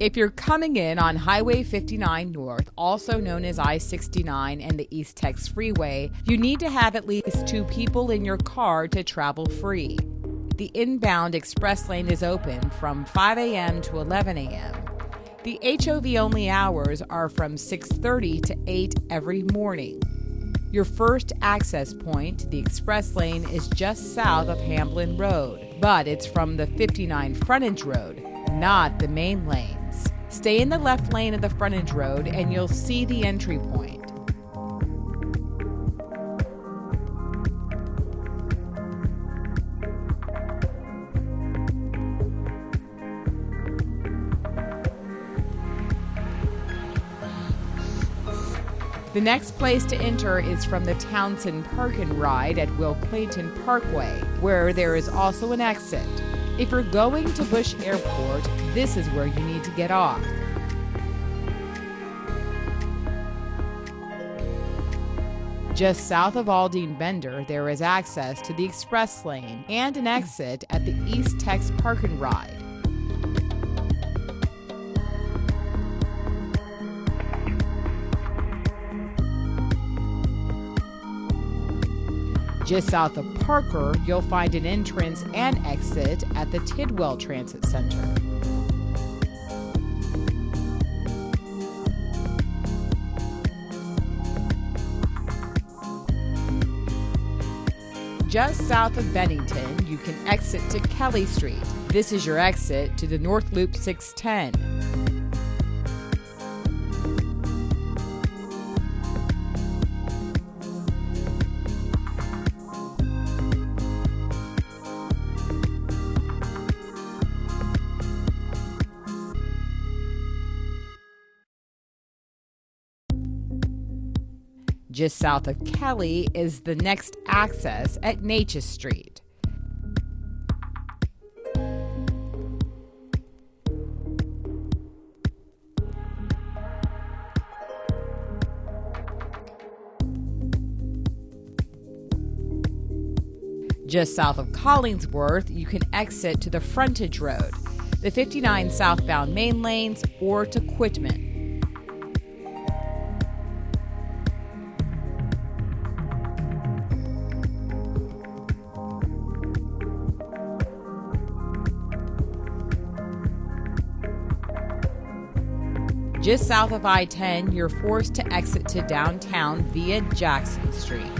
If you're coming in on Highway 59 North, also known as I 69 and the Eastex Freeway, you need to have at least two people in your car to travel free. The inbound express lane is open from 5 a.m. to 11 a.m. The HOV only hours are from 6:30 to 8 every morning. Your first access point to the express lane is just south of Hamblen Road, but it's from the 59 frontage road, not the main lane. Stay in the left lane of the frontage road and you'll see the entry point. The next place to enter is from the Townsen Park and Ride at Will Clayton Parkway, where there is also an exit. If you're going to Bush Airport, this is where you need to get off. Just south of Aldine Bender, there is access to the express lane and an exit at the Eastex Park and Ride. Just south of Parker, you'll find an entrance and exit at the Tidwell Transit Center. Just south of Bennington, you can exit to Kelley Street. This is your exit to the North Loop 610. Just south of Kelley is the next access at Natchez Street. Just south of Collingsworth, you can exit to the frontage road, the 59 southbound main lanes, or to Quitman. Just south of I 10, you're forced to exit to downtown via Jackson Street.